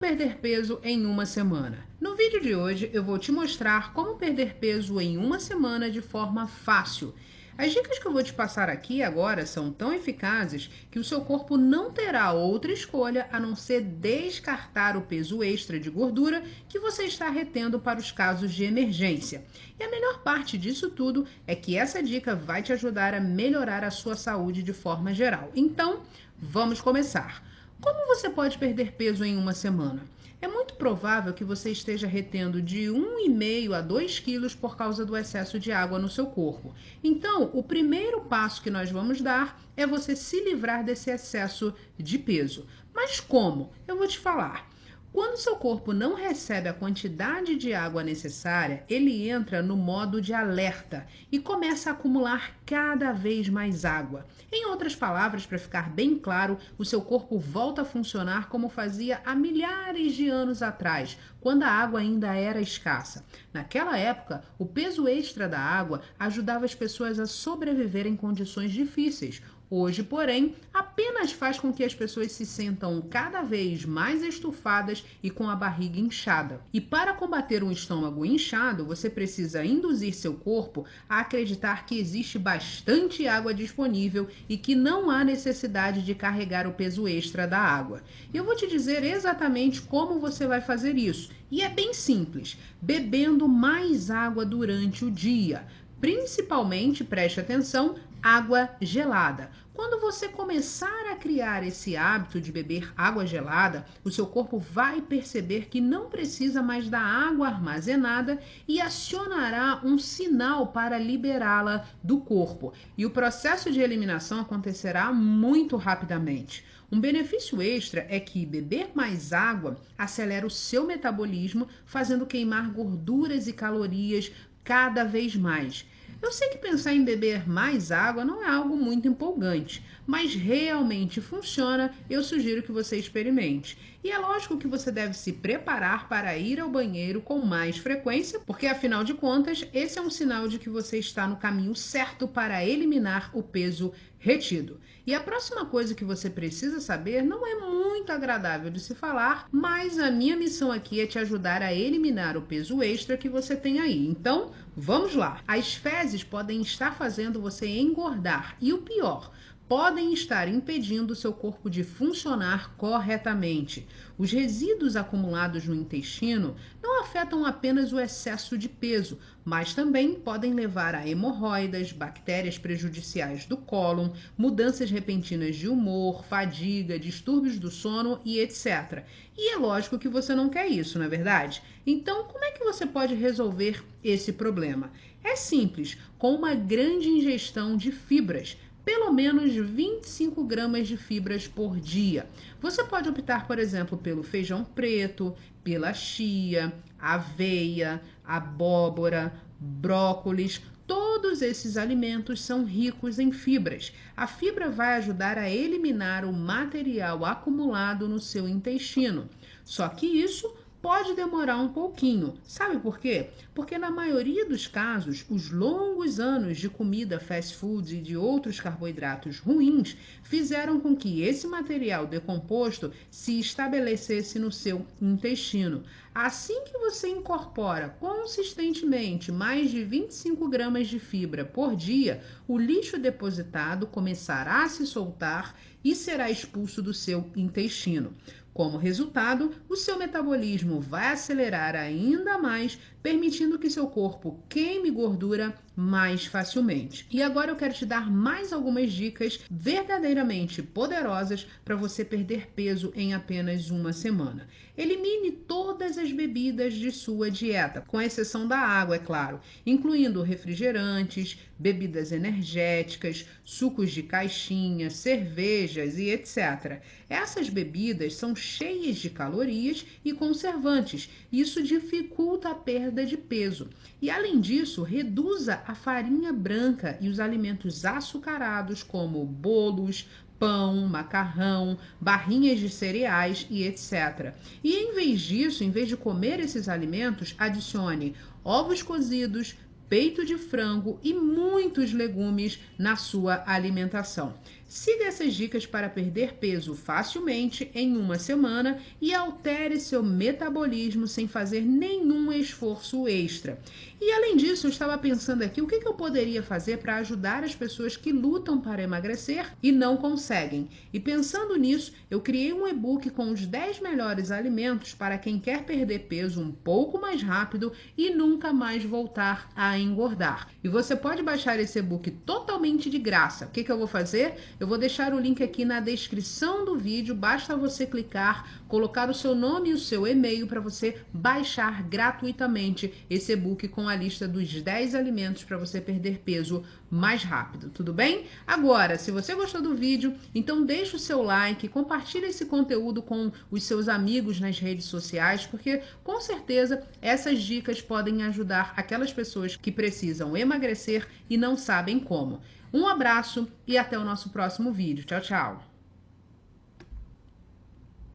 perder peso em uma semana. No vídeo de hoje eu vou te mostrar como perder peso em uma semana de forma fácil. As dicas que eu vou te passar aqui agora são tão eficazes que o seu corpo não terá outra escolha a não ser descartar o peso extra de gordura que você está retendo para os casos de emergência. E a melhor parte disso tudo é que essa dica vai te ajudar a melhorar a sua saúde de forma geral. Então, vamos começar. Como você pode perder peso em uma semana? É muito provável que você esteja retendo de 1,5 a 2 quilos por causa do excesso de água no seu corpo. Então, o primeiro passo que nós vamos dar é você se livrar desse excesso de peso. Mas como? Eu vou te falar. Quando seu corpo não recebe a quantidade de água necessária, ele entra no modo de alerta e começa a acumular cada vez mais água. Em outras palavras, para ficar bem claro, o seu corpo volta a funcionar como fazia há milhares de anos atrás, quando a água ainda era escassa. Naquela época, o peso extra da água ajudava as pessoas a sobreviver em condições difíceis. Hoje, porém, apenas faz com que as pessoas se sentam cada vez mais estufadas e com a barriga inchada. E para combater um estômago inchado, você precisa induzir seu corpo a acreditar que existe bastante água disponível e que não há necessidade de carregar o peso extra da água. Eu vou te dizer exatamente como você vai fazer isso. E é bem simples: bebendo mais água durante o dia. Principalmente, preste atenção, água gelada. Quando você começar a criar esse hábito de beber água gelada, o seu corpo vai perceber que não precisa mais da água armazenada e acionará um sinal para liberá-la do corpo. E o processo de eliminação acontecerá muito rapidamente. Um benefício extra é que beber mais água acelera o seu metabolismo, fazendo queimar gorduras e calorias cada vez mais. Eu sei que pensar em beber mais água não é algo muito empolgante, mas realmente funciona, eu sugiro que você experimente. E é lógico que você deve se preparar para ir ao banheiro com mais frequência, porque afinal de contas, esse é um sinal de que você está no caminho certo para eliminar o peso retido. E a próxima coisa que você precisa saber não é muito agradável de se falar, mas a minha missão aqui é te ajudar a eliminar o peso extra que você tem aí. Então, vamos lá. As fezes podem estar fazendo você engordar e o pior, podem estar impedindo seu corpo de funcionar corretamente. Os resíduos acumulados no intestino não afetam apenas o excesso de peso, mas também podem levar a hemorroidas, bactérias prejudiciais do cólon, mudanças repentinas de humor, fadiga, distúrbios do sono e etc. E é lógico que você não quer isso, não é verdade? Então, como é que você pode resolver esse problema? É simples, com uma grande ingestão de fibras pelo menos 25 gramas de fibras por dia. Você pode optar, por exemplo, pelo feijão preto, pela chia, aveia, abóbora, brócolis. Todos esses alimentos são ricos em fibras. A fibra vai ajudar a eliminar o material acumulado no seu intestino. Só que isso pode demorar um pouquinho. Sabe por quê? Porque na maioria dos casos, os longos anos de comida fast food e de outros carboidratos ruins fizeram com que esse material decomposto se estabelecesse no seu intestino. Assim que você incorpora consistentemente mais de 25 gramas de fibra por dia, o lixo depositado começará a se soltar e será expulso do seu intestino. Como resultado, o seu metabolismo vai acelerar ainda mais, permitindo que seu corpo queime gordura mais facilmente. E agora eu quero te dar mais algumas dicas verdadeiramente poderosas para você perder peso em apenas uma semana. Elimine todas as bebidas de sua dieta, com exceção da água, é claro, incluindo refrigerantes, bebidas energéticas, sucos de caixinha, cervejas e etc. Essas bebidas são cheias de calorias e conservantes. Isso dificulta a perda de peso. E além disso, reduza a farinha branca e os alimentos açucarados como bolos, pão, macarrão, barrinhas de cereais e etc. E em vez disso, em vez de comer esses alimentos, adicione ovos cozidos, peito de frango e muitos legumes na sua alimentação. Siga essas dicas para perder peso facilmente em uma semana e altere seu metabolismo sem fazer nenhum esforço extra. E além disso, eu estava pensando aqui o que, eu poderia fazer para ajudar as pessoas que lutam para emagrecer e não conseguem. E pensando nisso, eu criei um e-book com os 10 melhores alimentos para quem quer perder peso um pouco mais rápido e nunca mais voltar a engordar. E você pode baixar esse e-book totalmente de graça. O que, que eu vou fazer? Eu vou deixar o link aqui na descrição do vídeo, basta você clicar, colocar o seu nome e o seu e-mail para você baixar gratuitamente esse e-book com a lista dos 10 alimentos para você perder peso mais rápido, tudo bem? Agora, se você gostou do vídeo, então deixa o seu like, compartilhe esse conteúdo com os seus amigos nas redes sociais, porque com certeza essas dicas podem ajudar aquelas pessoas que precisam emagrecer e não sabem como. Um abraço e até o nosso próximo vídeo. Tchau, tchau!